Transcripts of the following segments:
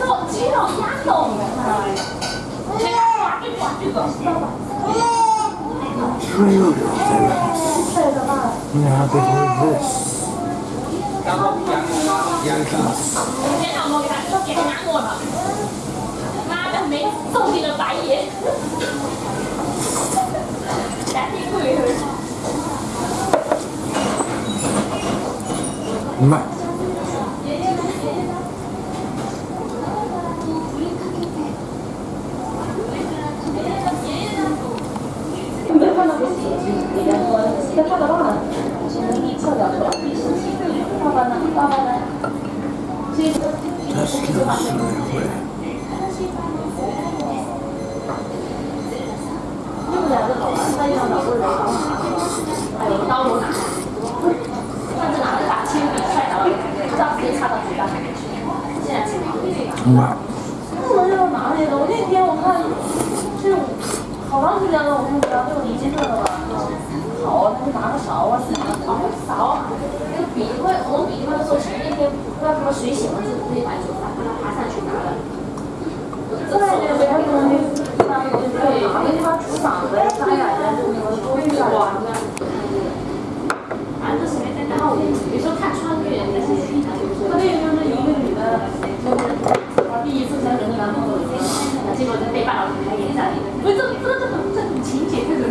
都只有压动的，这个滑就滑这个，知道吧？Really Yeah, happy for this. 今天我给他都给他拿过了，妈的没送你的白眼，来听鬼儿。买。你没看到不是里边说在看到忘了，翘脚说，爸爸呢？爸爸呢？这个 Just kill away. 用不了就好了，他用脑子来哎呦，刀都拿，上次拿着把铅笔踹倒了，不知道直接插到嘴巴里面去，现在知道。买。不能要拿那个，我那天我看，就是好长时间了，我看不到这种已经这个他就拿个勺啊，哦，勺，那个笔因为，我们笔会说前一天不知道什么水写文字，那把手把它爬上去拿了。对对对，他可能那个就是拿那地方除嗓子、沙哑的，就那个多余的。反正是没在然后有时候看穿越，但是他那个就是一个女的，就是第一次跟人的男朋友结果在被霸道台演下来，不是这这这种这种情节，这种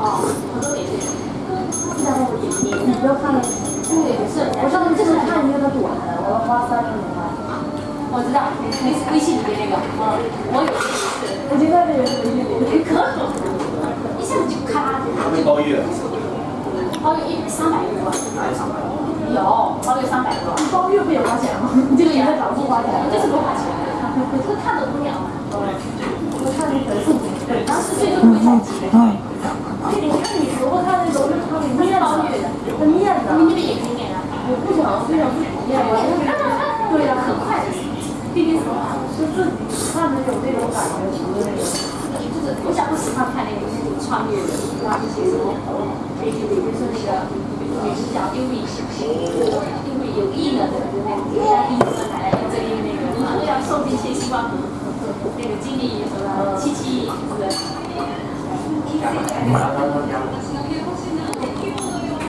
哦，很多联系。然后你你你不要看了，对，是。我上次就是看一个他短，我要花三十多块。我知道，微微信里面那个，嗯，我有一次，我就在这个微信里，可可，一下子就咔就打这个。包月，包月一三百多，有三百？有包月三百多，包月不也花钱吗？你这个也在涨不花钱，这是多花钱？这看着不了嘛。我看那个送对，当时最多会在几个月。那你看你如果看那都是他给面包月的，他面的，你那边也可以点啊。我不想对呀，很快的。毕竟什么？就自己看着有那种感觉，除了那个，就是我想不喜欢看那个那种穿越的，那一些什么，那些比如说那个女主角因为因为有意了的那种，人家第一次来这里那个，都要受尽千辛万苦，那个经历什么七七是不是？